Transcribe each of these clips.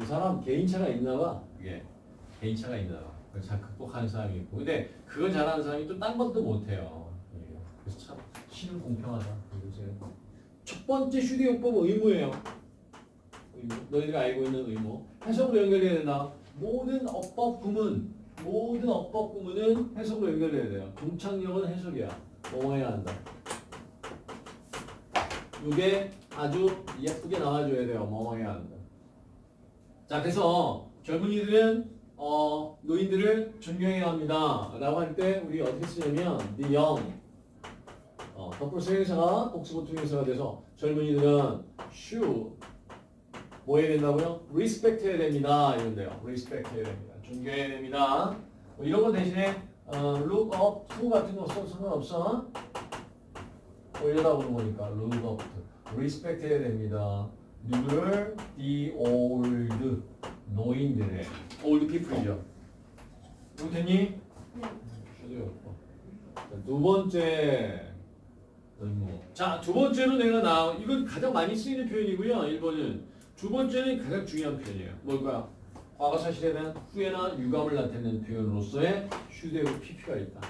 이 사람 개인차가 있나 봐. 이게 개인차가 있나 봐. 그걸 잘 극복하는 사람이 있고. 근데 그걸 잘하는 사람이 또 딴 것도 못해요. 예. 그래서 참 신은 공평하다. 요새. 첫 번째 휴대요법 의무예요. 의무. 너희들이 알고 있는 의무. 해석으로 연결해야 된다. 모든 어법 구문, 모든 어법 구문은 해석으로 연결해야 돼요. 동창력은 해석이야. 뭐 해야 한다. 이게 아주 예쁘게 나와줘야 돼요. 뭐 해야 한다. 자, 그래서 젊은이들은 어, 노인들을 존경해야 합니다. 라고 할 때 우리 어떻게 쓰냐면 the young 어, 덧플러스 행사가 복수보통 행사가 돼서 젊은이들은 should 뭐 해야 된다고요? respect 해야 됩니다. 이런데요. respect 해야 됩니다. 존경해야 됩니다. 뭐 이런 거 대신에 어, look up to 같은 거 써도 상관없어. 올려다보는 거니까 look up to. respect 해야 됩니다. 누구를? the old 노인들의 old people이죠. 이거 됐니? 네. 두 번째. 자, 두 번째로 내가 나 이건 가장 많이 쓰이는 표현이고요. 1번은 두 번째는 가장 중요한 표현이에요. 뭘까요? 과거 사실에 대한 후회나 유감을 나타내는 표현으로서의 should하고 pp가 있다.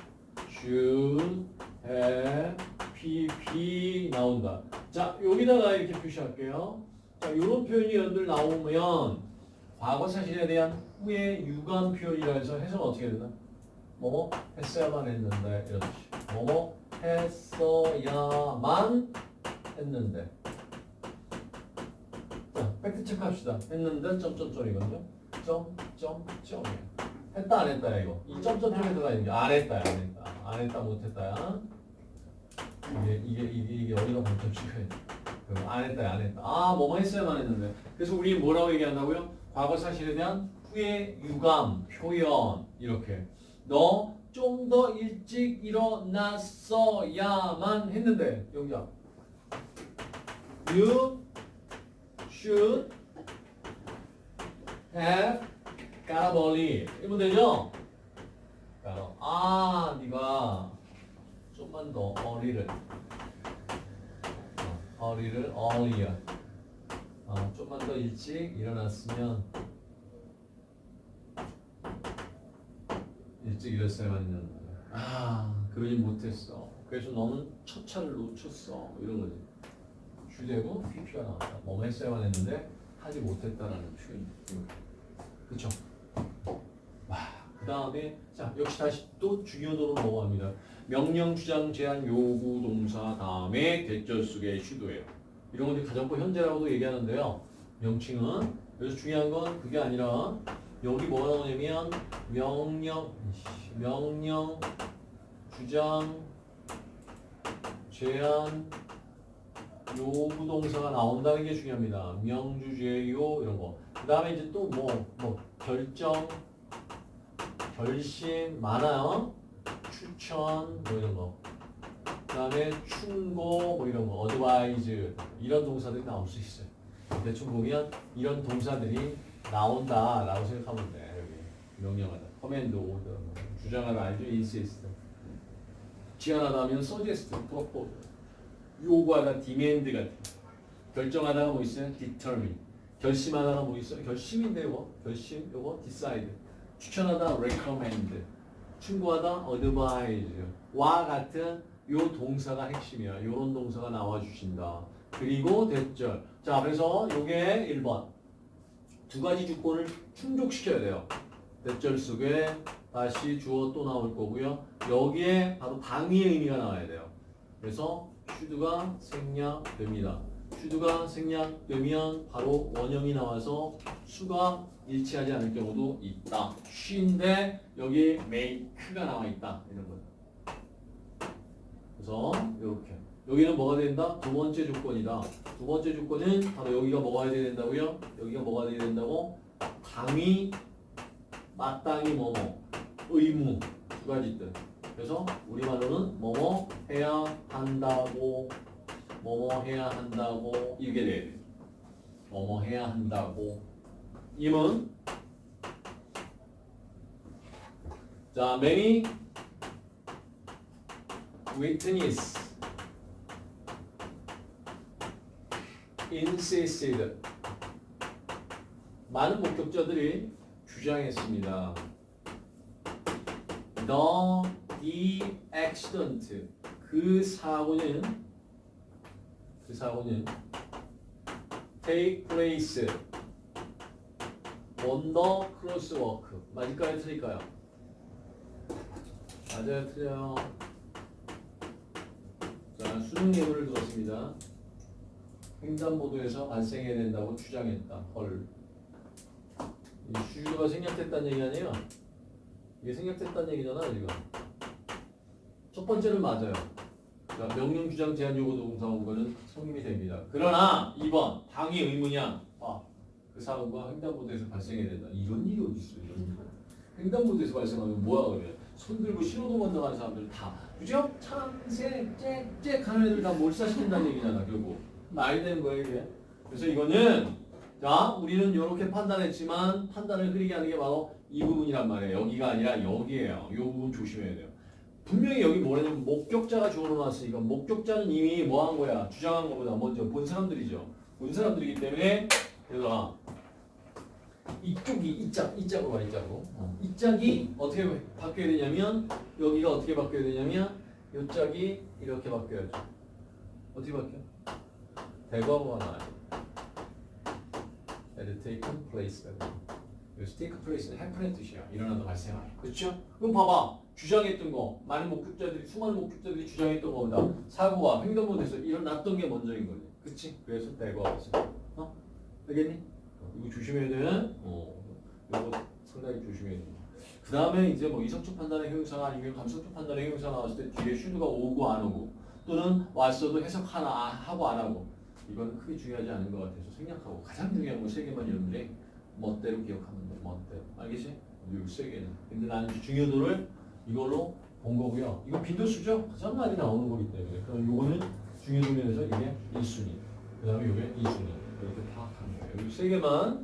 should, have, pp 나온다. 자, 여기다가 이렇게 표시할게요. 자, 이런 표현이 여러분들 나오면 과거 사실에 대한 후회, 유감 표현이라 해서 해석은 어떻게 된다? 뭐뭐 했어야만 했는데 이런 뜻이. 뭐뭐 했어야만 했는데. 자, 팩트 체크합시다. 했는데 점점점이거든요. 점점점이야. 했다 안 했다야 이거. 이 점점점에 들어가 있는 게 안 했다야 안 했다. 안 했다 못 했다야. 이게 이게 이게 이게 어디가 방점 찍혀야 돼. 그럼 안 했다야 안 했다. 아 뭐뭐 했어야만 했는데. 그래서 우리 뭐라고 얘기한다고요? 과거 사실에 대한 후회, 유감, 표현 이렇게. 너 좀 더 일찍 일어났어야만 했는데 여기야. You should have got up early. 이러면 되죠? 아, 네가 좀만 더 early를 어, early를 earlier. 어, 좀만 더 일찍 일어났으면 일찍 일어났어야만 했는데 아 그러지 못했어. 그래서 너는 첫 차를 놓쳤어. 이런 거지. 주되고 PP가 나왔다. 뭐 했어야만 했는데 하지 못했다라는 표현이 그쵸? 와 그 다음에 자 역시 다시 또 중요도로 넘어갑니다 명령 주장 제한 요구 동사 다음에 대절 속의 슈도예요 이런 것들 가정법 현재라고도 얘기하는데요 명칭은 그래서 중요한 건 그게 아니라 여기 뭐가 나오냐면 명령 명령 주장 제한 요구 동사가 나온다는 게 중요합니다. 명주제요 이런 거. 그 다음에 이제 또 뭐 뭐 결정 결심 많아요. 추천 뭐 이런 거. 그 다음에 충고 뭐 이런 거. advise 이런 동사들이 나올 수 있어요. 대충 보면 이런 동사들이 나온다 라고 생각하면 돼. 여기 명령하다, command, order, 주장하다 알죠? insist. 제안하다 하면 suggest, propose. 요구하다, demand 같은. 결정하다가 뭐 있어요? determine. 결심하다가 뭐 있어요? 결심인데 요거. 결심, 요거 decide. 추천하다, recommend. 충고하다, advise. 와 같은 요 동사가 핵심이야. 요런 동사가 나와주신다. 그리고 that절. 자, 그래서 요게 1번. 두 가지 조건을 충족시켜야 돼요. 대절 속에 다시 주어 또 나올 거고요. 여기에 바로 당위의 의미가 나와야 돼요. 그래서 슈드가 생략됩니다. 슈드가 생략되면 바로 원형이 나와서 수가 일치하지 않을 경우도 있다. 쉬인데 여기 make가 나와 있다. 이런 거. 그래서 이렇게 여기는 뭐가 된다? 두 번째 조건이다. 두 번째 조건은 바로 여기가 뭐가 돼야 된다고요? 여기가 뭐가 돼야 된다고? 당위, 마땅히 뭐뭐, 의무 두 가지 뜻. 그래서 우리말로는 뭐뭐 해야 한다고, 뭐뭐 해야 한다고 이게 돼야 돼. 뭐뭐 해야 한다고. 임은 자, many witness insisted 많은 목격자들이 주장했습니다. The, the accident. 그 사고는 그 사고는 take place on the crosswalk. 맞을까요? 틀릴까요? 맞아요, 틀려요. 자, 수능 예문을 들었습니다. 횡단보도에서 발생해야 된다고 주장했다. 헐. 이 주주가 생략됐다는 얘기 아니에요? 이게 생략됐다는 얘기잖아, 지금. 첫 번째는 맞아요. 자, 명령 주장 제한 요구 동사 온 거는 성립이 됩니다. 그러나 2번 당위 의무냐? 아, 그 사고가 횡단보도에서 발생해야 된다. 이런 일이 어디 있어? 이런 일. 횡단보도에서 발생하면 뭐야 그래? 손 들고 신호등 건너가는 사람들 다 그죠? 참새 짹짹 하는 애들 다 몰사시킨다는 얘기잖아 결국 말이 되는 거예요 이게 그래서 이거는 자 우리는 이렇게 판단했지만 판단을 흐리게 하는 게 바로 이 부분이란 말이에요 여기가 아니라 여기에요 이 부분 조심해야 돼요 분명히 여기 뭐냐면 목격자가 주어놓았으니까 목격자는 이미 뭐 한 거야 주장한 거보다 먼저 본 사람들이죠 본 사람들이기 때문에 얘들아 이쪽이 이짝 이짝으로 와 이짝으로 어. 이 짝이 어떻게 바뀌어야 되냐면 여기가 어떻게 바뀌어야 되냐면 이 짝이 이렇게 바뀌어야죠 어떻게 바뀌어? 대과거가 나와요 had taken place take place는 happen의 뜻이야 일어나다 발생하다 그렇죠? 그럼 봐봐 주장했던 거 많은 목격자들이 수많은 목격자들이 주장했던 거보다 사고가 횡단보도에서 일어났던 게 먼저인 거지 그치? 그래서 대과거지 어? 알겠니? 이거 조심해야 돼. 어, 이거 상당히 조심해야 돼. 그 다음에 이제 뭐 이성적 판단의 형용사가 아니면 감성적 판단의 형용사 나왔을 때 뒤에 슈드가 오고 안 오고 또는 왔어도 해석 하나 아- 하고 안 하고 이건 크게 중요하지 않은 것 같아서 생략하고 가장 중요한 건 세 개만 여러분들이 멋대로 기억하면 돼. 멋대로. 알겠지? 이세 개는. 근데 나는 중요도를 이걸로 본 거고요. 이거 빈도수죠? 가장 많이 나오는 거기 때문에. 그럼 요거는 중요도 면에서 이게 1순위. 그 다음에 이게 2순위. 이렇게 파악하는 거예요. 이세 개만